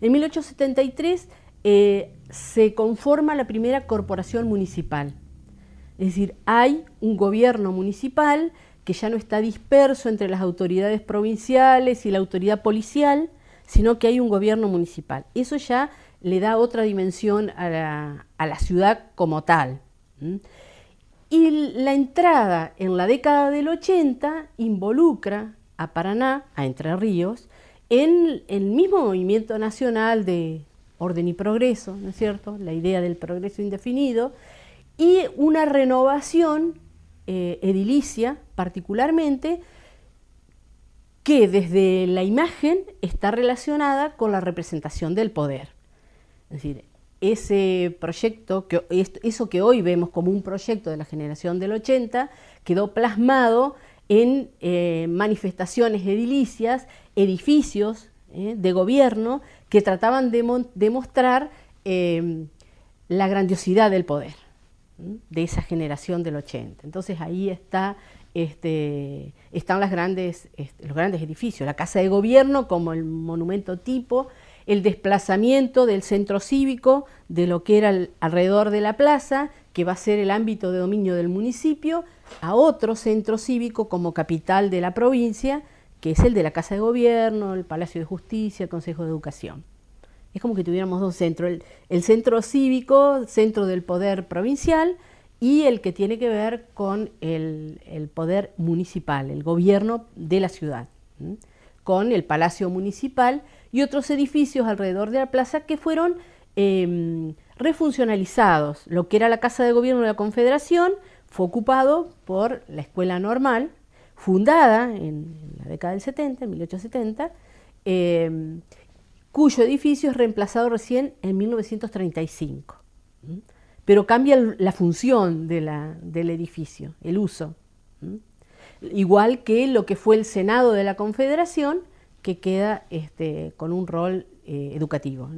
En 1873 eh, se conforma la primera corporación municipal. Es decir, hay un gobierno municipal que ya no está disperso entre las autoridades provinciales y la autoridad policial, sino que hay un gobierno municipal. Eso ya le da otra dimensión a la, ciudad como tal. Y la entrada en la década del 80 involucra a Paraná, a Entre Ríos, en el mismo movimiento nacional de orden y progreso, ¿no es cierto?, la idea del progreso indefinido, y una renovación eh, edilicia particularmente, que desde la imagen está relacionada con la representación del poder. Es decir, ese proyecto, que, eso que hoy vemos como un proyecto de la generación del 80, quedó plasmado en eh, manifestaciones edilicias, edificios eh, de gobierno que trataban de, mostrar eh, la grandiosidad del poder de esa generación del 80. Entonces ahí está, este, están grandes, este, los grandes edificios, la Casa de Gobierno como el monumento tipo, el desplazamiento del centro cívico de lo que era alrededor de la plaza, que va a ser el ámbito de dominio del municipio, a otro centro cívico como capital de la provincia, que es el de la Casa de Gobierno, el Palacio de Justicia, el Consejo de Educación. Es como que tuviéramos dos centros, el, centro cívico, centro del poder provincial, y el que tiene que ver con el, poder municipal, el gobierno de la ciudad, con el Palacio Municipal, y otros edificios alrededor de la plaza que fueron em, refuncionalizados. Lo que era la Casa de Gobierno de la Confederación fue ocupado por la Escuela Normal, fundada en, la década del 70, en 1870, em, cuyo edificio es reemplazado recién en 1935. Pero cambia la función del edificio, el uso. Igual que lo que fue el Senado de la Confederación, que queda este, con un rol eh, educativo.